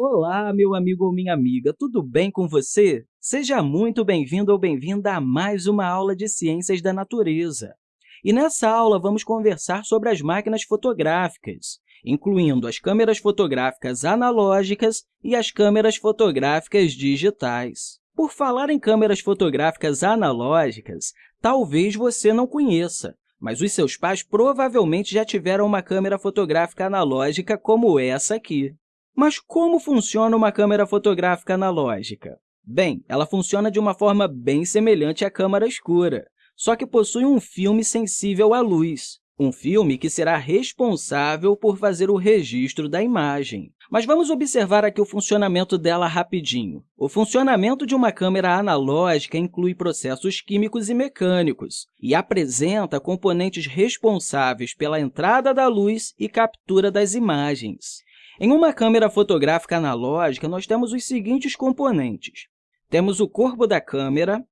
Olá, meu amigo ou minha amiga, tudo bem com você? Seja muito bem-vindo ou bem-vinda a mais uma aula de Ciências da Natureza. E nessa aula, vamos conversar sobre as máquinas fotográficas, incluindo as câmeras fotográficas analógicas e as câmeras fotográficas digitais. Por falar em câmeras fotográficas analógicas, talvez você não conheça, mas os seus pais provavelmente já tiveram uma câmera fotográfica analógica como essa aqui. Mas como funciona uma câmera fotográfica analógica? Bem, ela funciona de uma forma bem semelhante à câmera escura, só que possui um filme sensível à luz, um filme que será responsável por fazer o registro da imagem. Mas vamos observar aqui o funcionamento dela rapidinho. O funcionamento de uma câmera analógica inclui processos químicos e mecânicos e apresenta componentes responsáveis pela entrada da luz e captura das imagens. Em uma câmera fotográfica analógica, nós temos os seguintes componentes. Temos o corpo da câmera,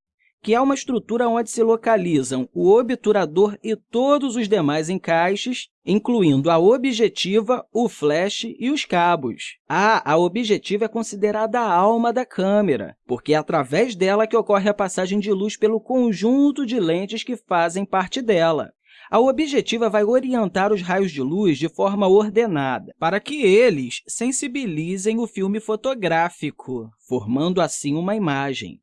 que é uma estrutura onde se localizam o obturador e todos os demais encaixes, incluindo a objetiva, o flash e os cabos. Ah, a objetiva é considerada a alma da câmera, porque é através dela que ocorre a passagem de luz pelo conjunto de lentes que fazem parte dela. A objetiva vai orientar os raios de luz de forma ordenada, para que eles sensibilizem o filme fotográfico, formando assim uma imagem.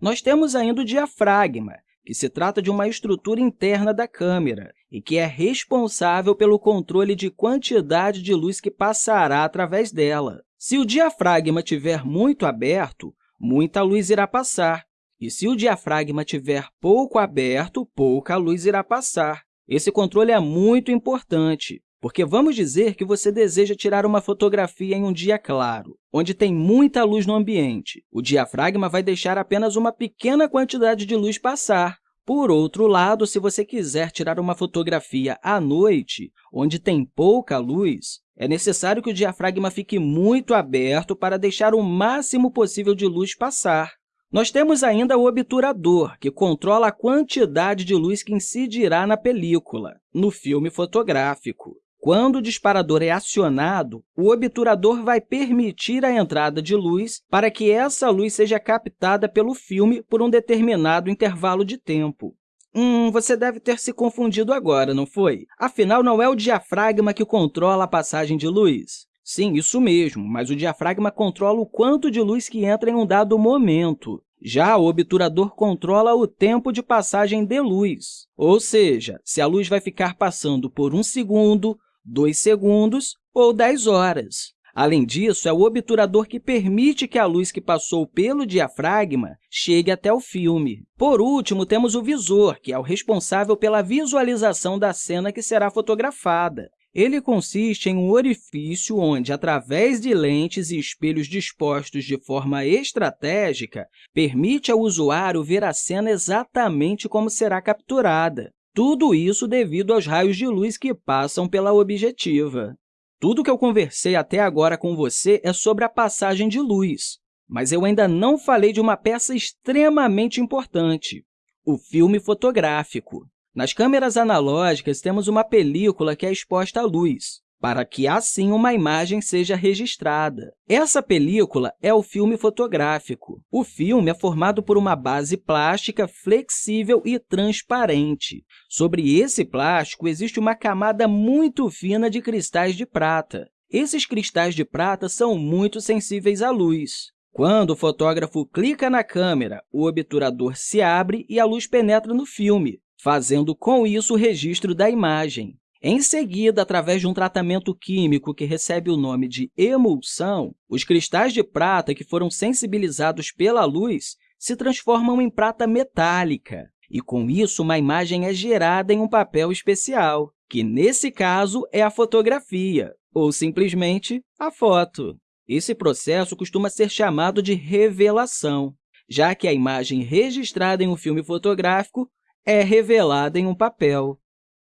Nós temos ainda o diafragma, que se trata de uma estrutura interna da câmera e que é responsável pelo controle de quantidade de luz que passará através dela. Se o diafragma estiver muito aberto, muita luz irá passar, e se o diafragma estiver pouco aberto, pouca luz irá passar. Esse controle é muito importante, porque vamos dizer que você deseja tirar uma fotografia em um dia claro, onde tem muita luz no ambiente. O diafragma vai deixar apenas uma pequena quantidade de luz passar. Por outro lado, se você quiser tirar uma fotografia à noite, onde tem pouca luz, é necessário que o diafragma fique muito aberto para deixar o máximo possível de luz passar. Nós temos ainda o obturador, que controla a quantidade de luz que incidirá na película, no filme fotográfico. Quando o disparador é acionado, o obturador vai permitir a entrada de luz para que essa luz seja captada pelo filme por um determinado intervalo de tempo. Hum, você deve ter se confundido agora, não foi? Afinal, não é o diafragma que controla a passagem de luz? Sim, isso mesmo, mas o diafragma controla o quanto de luz que entra em um dado momento. Já o obturador controla o tempo de passagem de luz, ou seja, se a luz vai ficar passando por um segundo, 2 segundos ou 10 horas. Além disso, é o obturador que permite que a luz que passou pelo diafragma chegue até o filme. Por último, temos o visor, que é o responsável pela visualização da cena que será fotografada. Ele consiste em um orifício onde, através de lentes e espelhos dispostos de forma estratégica, permite ao usuário ver a cena exatamente como será capturada. Tudo isso devido aos raios de luz que passam pela objetiva. Tudo que eu conversei até agora com você é sobre a passagem de luz, mas eu ainda não falei de uma peça extremamente importante, o filme fotográfico. Nas câmeras analógicas, temos uma película que é exposta à luz para que, assim, uma imagem seja registrada. Essa película é o filme fotográfico. O filme é formado por uma base plástica flexível e transparente. Sobre esse plástico, existe uma camada muito fina de cristais de prata. Esses cristais de prata são muito sensíveis à luz. Quando o fotógrafo clica na câmera, o obturador se abre e a luz penetra no filme, fazendo com isso o registro da imagem. Em seguida, através de um tratamento químico que recebe o nome de emulsão, os cristais de prata que foram sensibilizados pela luz se transformam em prata metálica, e, com isso, uma imagem é gerada em um papel especial, que, nesse caso, é a fotografia, ou, simplesmente, a foto. Esse processo costuma ser chamado de revelação, já que a imagem registrada em um filme fotográfico é revelada em um papel.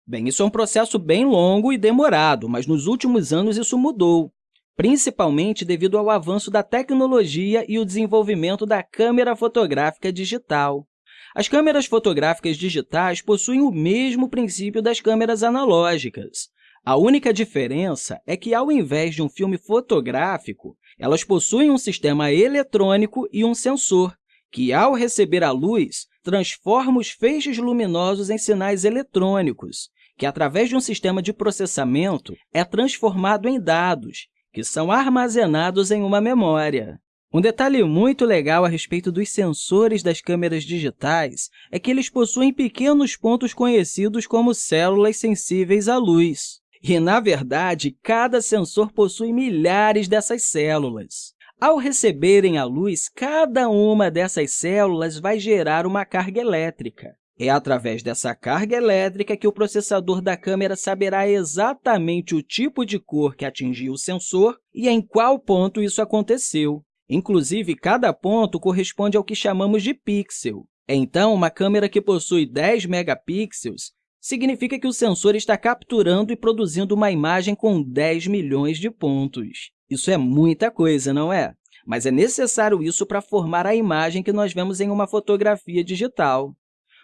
Bem, isso é um processo bem longo e demorado, mas nos últimos anos isso mudou, principalmente devido ao avanço da tecnologia e o desenvolvimento da câmera fotográfica digital. As câmeras fotográficas digitais possuem o mesmo princípio das câmeras analógicas. A única diferença é que, ao invés de um filme fotográfico, Elas possuem um sistema eletrônico e um sensor, que, ao receber a luz, transforma os feixes luminosos em sinais eletrônicos, que, através de um sistema de processamento, é transformado em dados, que são armazenados em uma memória. Um detalhe muito legal a respeito dos sensores das câmeras digitais é que eles possuem pequenos pontos conhecidos como células sensíveis à luz. E, na verdade, cada sensor possui milhares dessas células. Ao receberem a luz, cada uma dessas células vai gerar uma carga elétrica. É através dessa carga elétrica que o processador da câmera saberá exatamente o tipo de cor que atingiu o sensor e em qual ponto isso aconteceu. Inclusive, cada ponto corresponde ao que chamamos de pixel. Então, uma câmera que possui 10 megapixels significa que o sensor está capturando e produzindo uma imagem com 10 milhões de pontos. Isso é muita coisa, não é? Mas é necessário isso para formar a imagem que nós vemos em uma fotografia digital.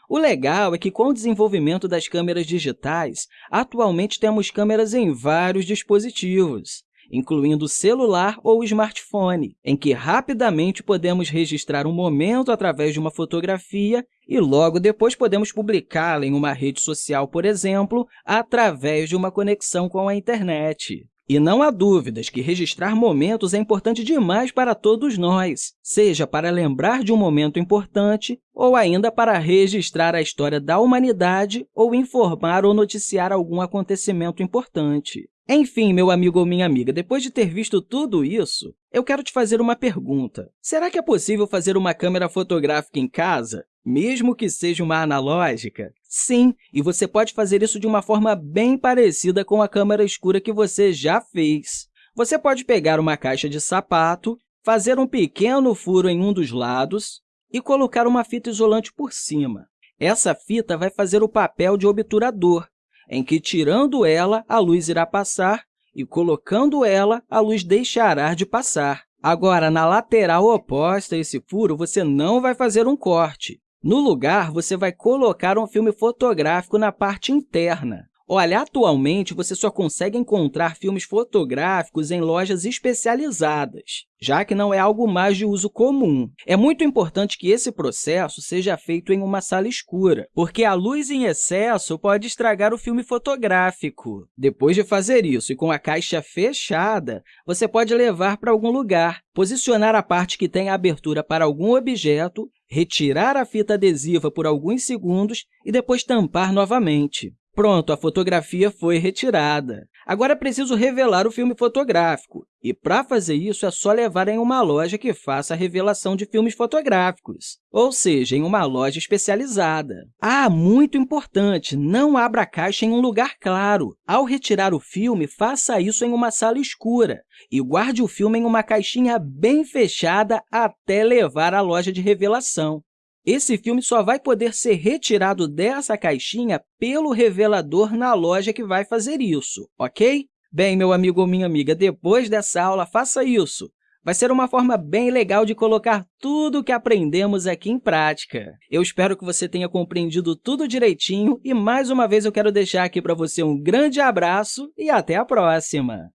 O legal é que, com o desenvolvimento das câmeras digitais, atualmente temos câmeras em vários dispositivos, incluindo celular ou smartphone, em que rapidamente podemos registrar um momento através de uma fotografia e logo depois podemos publicá-la em uma rede social, por exemplo, através de uma conexão com a internet. E não há dúvidas que registrar momentos é importante demais para todos nós, seja para lembrar de um momento importante ou ainda para registrar a história da humanidade ou informar ou noticiar algum acontecimento importante. Enfim, meu amigo ou minha amiga, depois de ter visto tudo isso, eu quero te fazer uma pergunta. Será que é possível fazer uma câmera fotográfica em casa, mesmo que seja uma analógica? Sim, e você pode fazer isso de uma forma bem parecida com a câmera escura que você já fez. Você pode pegar uma caixa de sapato, fazer um pequeno furo em um dos lados e colocar uma fita isolante por cima. Essa fita vai fazer o papel de obturador, em que, tirando ela, a luz irá passar e, colocando ela, a luz deixará de passar. Agora, na lateral oposta a esse furo, você não vai fazer um corte. No lugar, você vai colocar um filme fotográfico na parte interna. Olha, atualmente você só consegue encontrar filmes fotográficos em lojas especializadas, já que não é algo mais de uso comum. É muito importante que esse processo seja feito em uma sala escura, porque a luz em excesso pode estragar o filme fotográfico. Depois de fazer isso e com a caixa fechada, você pode levar para algum lugar, posicionar a parte que tem abertura para algum objeto, retirar a fita adesiva por alguns segundos e depois tampar novamente. Pronto, a fotografia foi retirada. Agora é preciso revelar o filme fotográfico, e para fazer isso é só levar em uma loja que faça a revelação de filmes fotográficos, ou seja, em uma loja especializada. Ah, muito importante, não abra a caixa em um lugar claro. Ao retirar o filme, faça isso em uma sala escura e guarde o filme em uma caixinha bem fechada até levar à loja de revelação. Esse filme só vai poder ser retirado dessa caixinha pelo revelador na loja que vai fazer isso, ok? Bem, meu amigo ou minha amiga, depois dessa aula, faça isso. Vai ser uma forma bem legal de colocar tudo o que aprendemos aqui em prática. Eu espero que você tenha compreendido tudo direitinho e, mais uma vez, eu quero deixar aqui para você um grande abraço e até a próxima!